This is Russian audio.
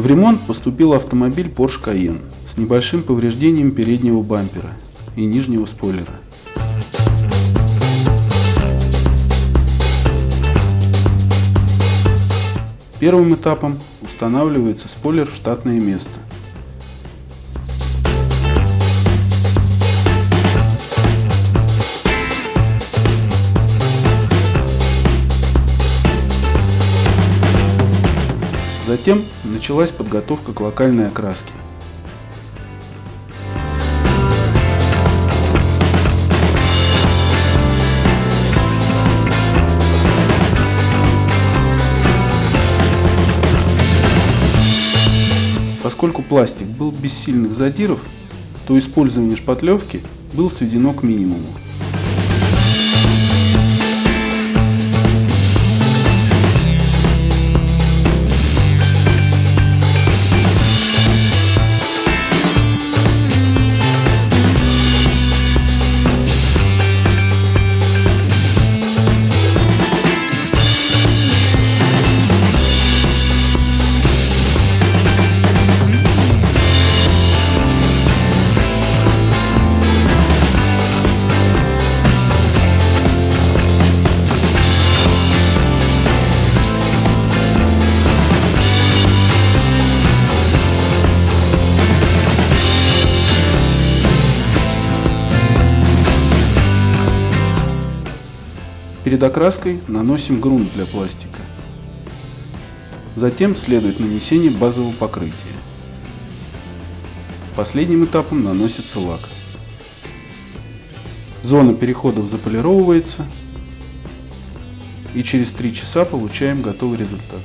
В ремонт поступил автомобиль Porsche Cayenne с небольшим повреждением переднего бампера и нижнего спойлера. Первым этапом устанавливается спойлер в штатное место. Затем началась подготовка к локальной окраске. Поскольку пластик был без сильных задиров, то использование шпатлевки было сведено к минимуму. Перед окраской наносим грунт для пластика. Затем следует нанесение базового покрытия. Последним этапом наносится лак. Зона переходов заполировывается и через 3 часа получаем готовый результат.